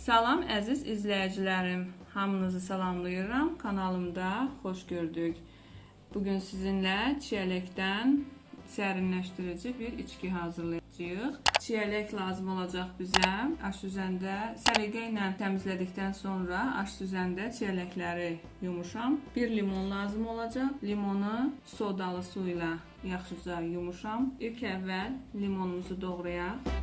Salam əziz izləyicilərim. Hamınızı salamlayıram. Kanalımda xoş gördük. Bugün sizinlə çiyələkdən sərinləşdirici bir içki hazırlayacağıq. Çiyələk lazım olacaq bizə. Aş üzəndə səliqə ilə təmizlədikdən sonra aş üzəndə çiyələkləri yumuşam. Bir limon lazım olacaq. Limonu sodalı su ilə yaxşıca yumuşam. İlk əvvəl limonumuzu doğrayaq.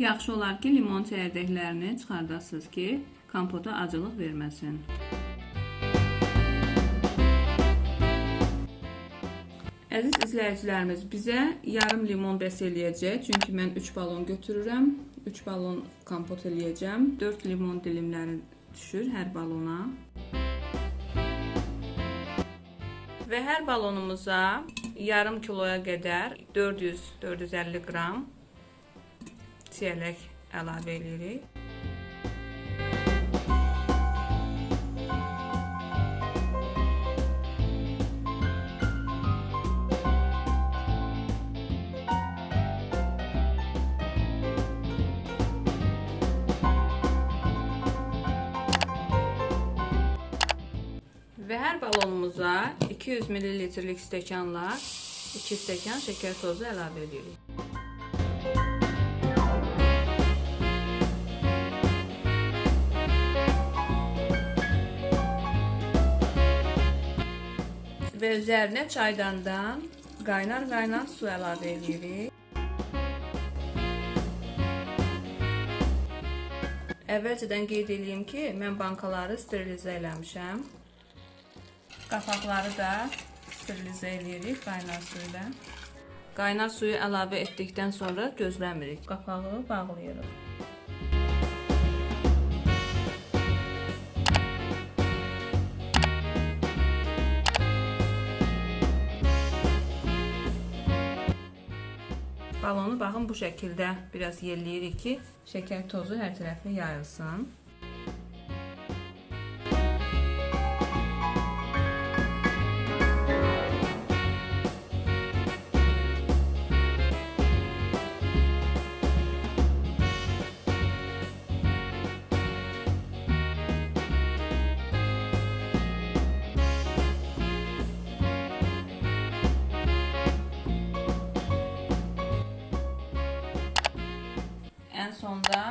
Yaxşı olar ki, limon çəyirdəklərini çıxardasınız ki, kompota acılıq verməsin. Əziz izləyicilərimiz, bizə yarım limon bəs eləyəcək. Çünki mən 3 balon götürürəm. 3 balon kompot eləyəcəm. 4 limon dilimləri düşür hər balona. Və hər balonumuza yarım kiloya qədər 400-450 qram çiyələk əlavə edirik. Və hər balonumuza 200 ml-lik stəkanla 2 stəkan şəkər tozu əlavə edirik. Və üzərinə çaydandan qaynar-qaynar su əlavə edirik. Əvvəlcədən qeyd edeyim ki, mən bankaları sterilizə eləmişəm. Qapaqları da sterilizə edirik qaynar su ilə. Qaynar suyu əlavə etdikdən sonra gözləmirik. Qapağı bağlayırıq. Balonu baxın bu şəkildə biraz yelləyirik ki, şəkər tozu hər tərəfə yayılsın. Ən sonda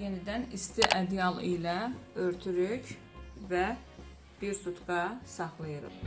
yenidən isti ədyal ilə örtürük və bir sutka saxlayırıq.